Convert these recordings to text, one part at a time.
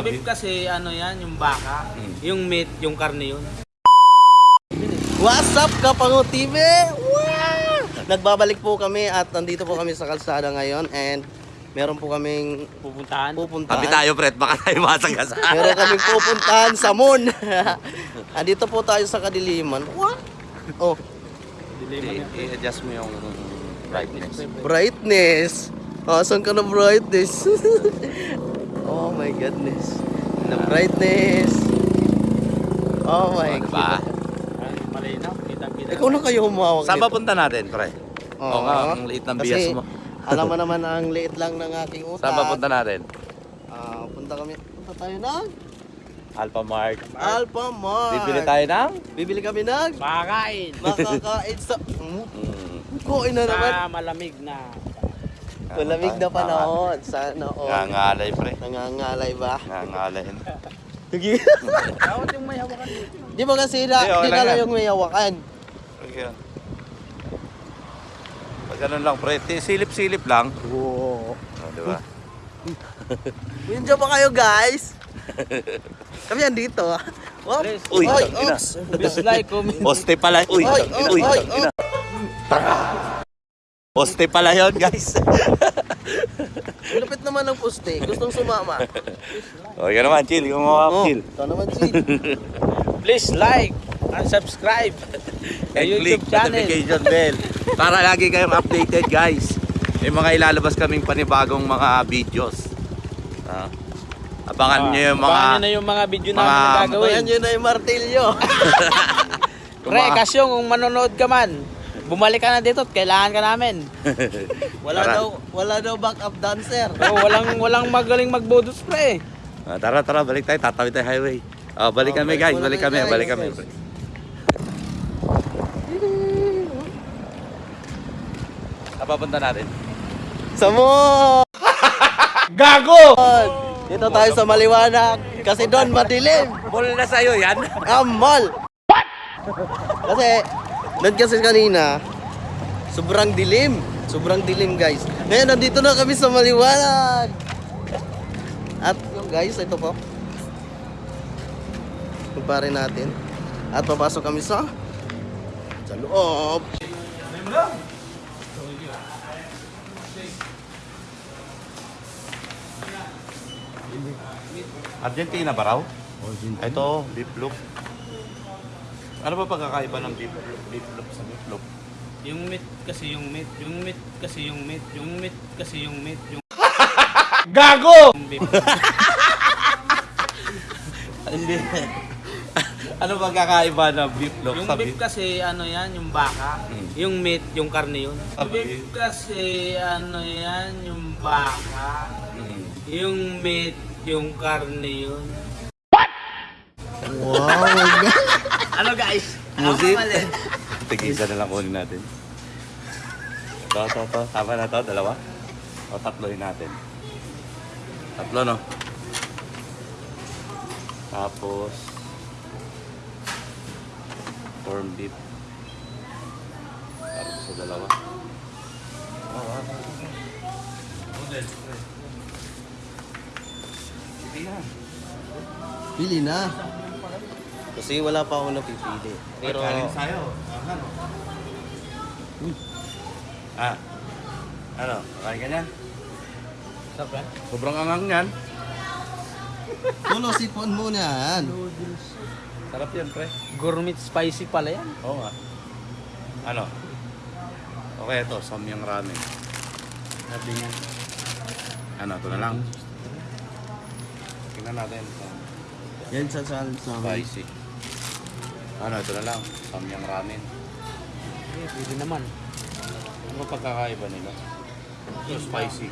Beef kasi ano yan, yung baka, Mm. yung meat, yung karne yun. What's up, Kapango TV? Wow! Nagbabalik po kami at nandito po kami sa kalsada ngayon and meron po kaming Pupuntahan. pupuntahan. Tabi tayo, Fred. Baka tayo masagasa. Meron kaming pupuntahan sa moon. Andito po tayo sa kadiliman. What? Oh, I-adjust mo yung brightness. brightness. Asan ka na brightness? oh my goodness. The brightness. Oh my Diba? god. Ay, malinaw, kitang-kita. Ikaw na kayo humawak Saan ba punta natin, pre? Oo nga, ang liit ng Kasi, bias mo. alam mo naman ang liit lang ng aking utak. Saan ba punta natin? Ah, punta kami. Punta tayo ng Alpha Mart. Alpha Mart. Bibili tayo ng? Bibili kami ng Makakain. makakain sa... Mm, Mm. Kuin na naman. Sa malamig na. Malamig na panahon. Sana all. Nangangalay, pre. Nangangalay ba? Nangangalay. Sige. Bawat yung may hawakan dito. Di ba kasi na, Hindi, okay di lang yan. yung may hawakan? Okay yan. Pag ganun lang, pre. Ti- Silip-silip lang. Oo. Oh, di ba? Dyan ba kayo guys? Kami andito ah. Oh, Please. Uy, oy, ina. oops. Please like, comment. Poste pala. Uy, Oy, oy. Poste pala yun, guys. Lupit naman ng puste. Gustong sumama. o, yan naman, chill. Kung mga Oh, chill. ito naman si. Please like and subscribe. And click notification bell. Para lagi kayong updated, guys. May mga ilalabas kaming panibagong mga videos. Ah. abangan nyo yung mga... Abangan nyo na yung mga video na gagawin. yun na yung martilyo. yung Pre, kasyong kung manonood ka man, bumalik ka na dito at kailangan ka namin. Wala Tara. daw, wala daw backup dancer. Oh, walang walang magaling magbodos pre. Ah, tara, tara, balik tayo. Tatawid tayo highway. Ah, balik Oh, kami, balik guys. muna Balik tayo, kami, guys. balik kami. Napapunta natin. Sa mo! Gago! Dito tayo sa maliwanag. Kasi doon madilim. Mall na sa'yo yan. Amal! Kasi, doon kasi kanina, sobrang dilim. Sobrang dilim guys. Ngayon, nandito na kami sa maliwanag. At yung guys, ito po. Kumpare natin. At papasok kami sa sa loob. Argentina ba raw? Ito, beef loaf. Ano ba pagkakaiba ng beef, beef loaf sa beef loaf? Yung meat kasi yung meat, yung meat kasi yung meat, yung meat kasi yung meat, yung Gago! yung beef. Hindi. ano pagkakaiba ng beef loaf Yung sa beef beef? kasi ano yan, yung baka, Mm. yung meat, yung karne yun. Yung beef kasi ano yan, yung baka, Mm. yung meat, yung karne yun. Wow, my God. Ano guys? Musit. Ako mali. Tigisa na lang kunin natin. Ito, ito, ito. Tama na to, dalawa. O, tatloin natin. Tatlo, no? Tapos, corn beef. Para sa dalawa. Oh, wow. Sige na. Pili na. Kasi wala pa ako napipili. Pero, Kanin sa'yo. Ano? Ah. Ano? Kain ka niyan? Yan? Sobrang angang yan. tulo sipon muna yan. Sarap yan, pre. Gourmet spicy pala yan. Oo nga. Ano? Okay, ito. Samyang ramen. Sabi niya. Ano, ito na lang. Tingnan natin. Yan sa sal sa Spicy. Ano, ito na lang. Samyang ramen. Eh, pwede naman. Ano ba pagkakaiba nila? Ito spicy.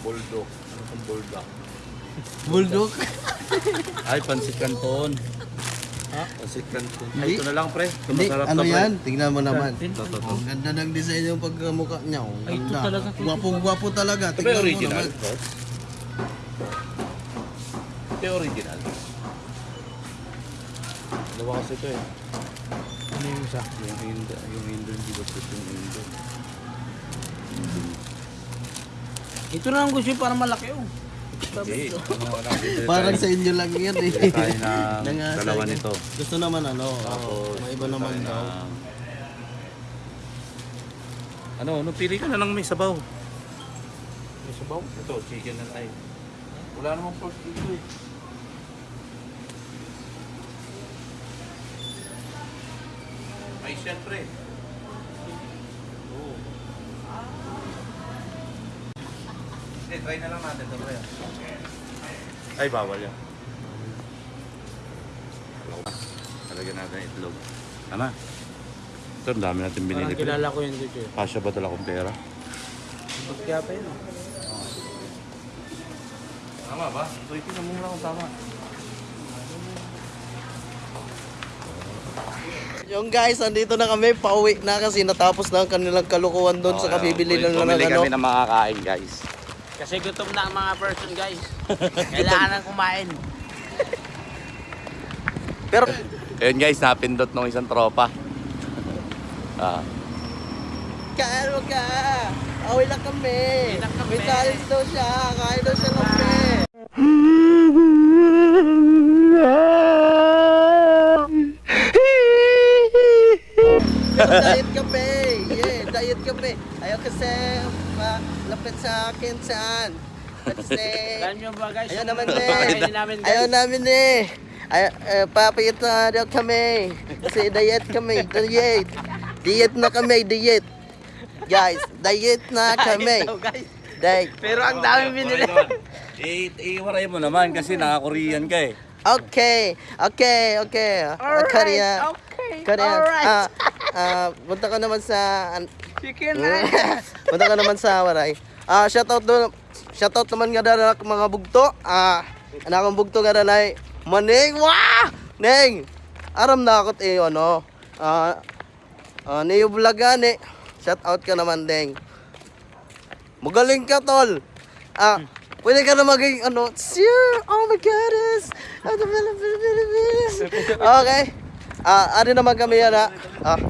Bulldog. Ano kung bulldog? Bulldog. Ay, pansit canton. Ha? Pansit canton. Ay, ito na lang, pre. Ito Hindi, masarap ano to, pre. yan? Tingnan mo naman. Ito, ito, ito. Ang ganda ng design yung pagkamukha niya. Ang Ay, ito ganda. talaga, Tito. Gwapo-gwapo talaga. Ito ba Tingnan mo original? naman. Ito yung original. Dalawa kasi ito eh. Ano yung isa? Yung Indo, yung Indo, hindi ba ito yung Indo? Ito na ang gusto para malaki oh. Hindi. Ano, Parang sa inyo lang yan eh. tayo ng dalawa nito. Gusto naman ano, Tapos, may iba naman daw. Ano, ano, pili ka na lang may sabaw. May sabaw? Ito, chicken na tayo. Wala namang pork dito eh. Ay, syempre. Oo. Hindi, try na lang natin ito, pre. Ay, bawal yan. Talagyan natin itlog. Ano? Ito, ang dami natin binili. Parang kilala ko yun dito. Kasya ba talaga akong pera? Kaya pa yun oh. Tama ba? So, itin mo muna kung tama. Yung guys, andito na kami, pauwi na kasi natapos na ang kanilang kalukuhan doon sa kabibili na lang Bumili ano. kami ng makakain, guys. Kasi gutom na ang mga person guys. Kailangan nang kumain. Pero, Ayun guys, napindot ng isang tropa. Ah, kain mo ka! Away lang kami! Lang. May challenge daw siya, kain daw siya kami! diet kami! Yeah, diet kami! Ayaw kasi malapit sa akin saan? Kasi... Alam nyo ba guys? Ayaw naman eh. kainin namin guys. Ayaw namin eh. Ay, eh, papayat na daw kami. Kasi diet kami. Diet. Diet na kami. Diet. Guys, diet na kami. Diet. Pero ang dami binili. Eh, iwaray mo naman kasi naka-Korean ka eh. Okay. Okay. Okay. Alright, Korea. okay, Korea. alright. Ah, ah, punta ka naman sa... an- Chicken na. punta ka naman sa Waray. Ah, shoutout doon. Shoutout naman nga dala mga bugto. Ah, anak kong bugto nga dala Maning. Wah! Neng. Aram na ako eh ano. Ah, ah niyo vlogan eh. Shoutout ka naman deng. Magaling ka tol. Ah, pwede ka na maging ano, sir, oh my goodness. Okay. Ah, ari naman kami yan ha. Ah,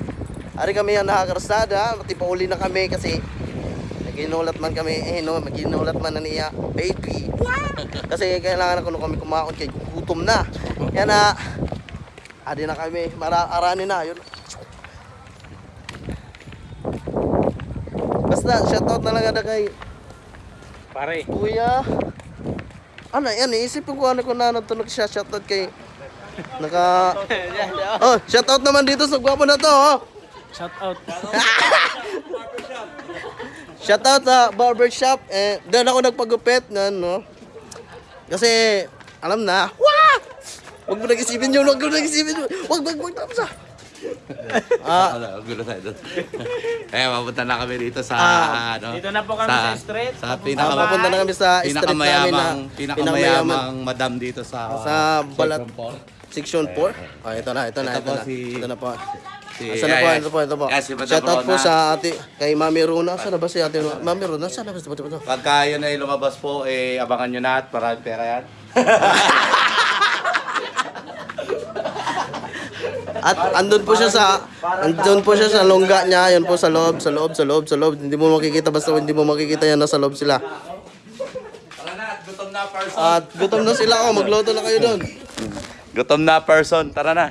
ari kami yan nakakarasada. Mati pa uli na kami kasi naginulat man kami, eh no, maginulat man na niya, baby. Kasi kailangan ko na kami kumaon kay gutom na. Yan na. Adi na kami, mara arani na yun. Basta shoutout na lang ada kay Pare. Kuya. Ano yan, iisipin ko ano ko na natunog siya shoutout kay Naka Oh, shoutout naman dito sa gwapo na to, oh. Shout out. Shoutout sa barbershop. Eh, doon ako nagpagupit na no. Kasi alam na. Wah! Wag mo nag-isipin yun, wag mo nag-isipin yun. Wag, wag, wag, tapos ah. Ah, Ah, gulo tayo doon. eh, mapunta na kami dito sa, Ah, ano, dito na po kami sa street. Sa pinaka, ba? papunta na kami sa street namin na pinakamayamang, pinakamayamang madam dito sa, Sa balat. Section four. Section 4. Ah, ito na, ito na, Ito ito, na. si- ito na po. Si, Asa na po, ito po, ito po. Yes, si Madam Shoutout po Rona. sa ate, kay Mami Runa. Saan na ba si ate Runa? Mami Runa, saan na ba? Pagka yun ay lumabas po, eh, abangan nyo na at maraming pera yan. At andun po siya sa andun po siya sa longga niya, yun po sa loob, sa loob, sa loob, sa loob. Hindi mo makikita basta hindi mo makikita yan nasa loob sila. Tara na, gutom na person. At gutom na sila oh, magluto na kayo doon. Gutom na person, tara na.